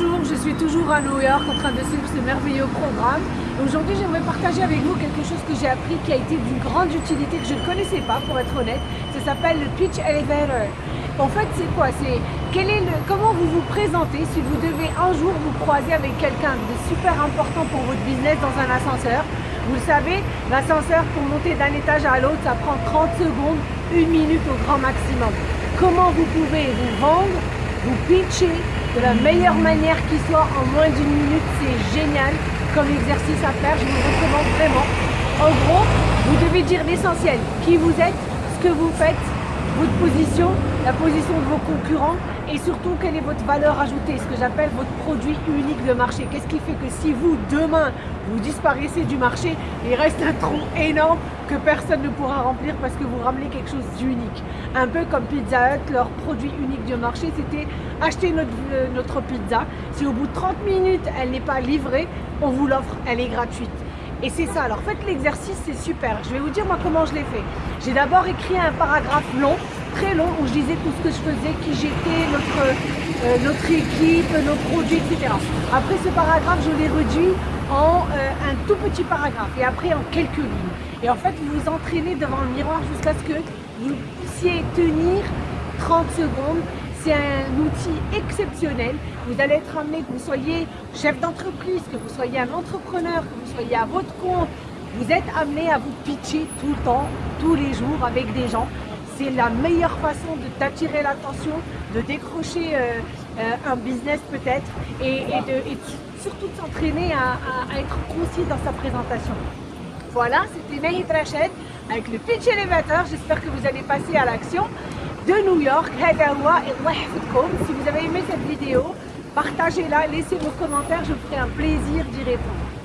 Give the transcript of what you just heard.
Bonjour, je suis toujours à New York en train de suivre ce merveilleux programme. Aujourd'hui, j'aimerais partager avec vous quelque chose que j'ai appris qui a été d'une grande utilité que je ne connaissais pas, pour être honnête. Ça s'appelle le pitch elevator. En fait, c'est quoi? C'est comment vous vous présentez si vous devez un jour vous croiser avec quelqu'un de super important pour votre business dans un ascenseur? Vous le savez, l'ascenseur pour monter d'un étage à l'autre, ça prend 30 secondes, une minute au grand maximum. Comment vous pouvez vous vendre, vous pitcher de la meilleure manière qui soit en moins d'une minute, c'est génial comme exercice à faire, je vous recommande vraiment. En gros, vous devez dire l'essentiel, qui vous êtes, ce que vous faites, votre position, la position de vos concurrents et surtout quelle est votre valeur ajoutée, ce que j'appelle votre produit unique de marché. Qu'est-ce qui fait que si vous, demain, vous disparaissez du marché, il reste un trou énorme que personne ne pourra remplir parce que vous ramenez quelque chose d'unique. Un peu comme Pizza Hut, leur produit unique du marché, c'était acheter notre, euh, pizza. Si au bout de 30 minutes, elle n'est pas livrée, on vous l'offre, elle est gratuite. Et c'est ça, alors faites l'exercice, c'est super. Je vais vous dire moi comment je l'ai fait. J'ai d'abord écrit un paragraphe long, très long, où je disais tout ce que je faisais, qui j'étais, notre, euh, notre équipe, nos produits, etc. Après ce paragraphe, je l'ai réduit en euh, un tout petit paragraphe et après en quelques lignes. Et en fait, vous vous entraînez devant le miroir jusqu'à ce que vous puissiez tenir 30 secondes c'est un outil exceptionnel. Vous allez être amené, que vous soyez chef d'entreprise, que vous soyez un entrepreneur, que vous soyez à votre compte, vous êtes amené à vous pitcher tout le temps, tous les jours avec des gens. C'est la meilleure façon de l'attention, de décrocher euh, euh, un business peut-être et, surtout de s'entraîner à, être concis dans sa présentation. Voilà, c'était Nahid Rached avec le pitch élévateur. J'espère que vous allez passer à l'action de New York. Si vous avez aimé cette vidéo, partagez-la, laissez vos commentaires, je ferai un plaisir d'y répondre.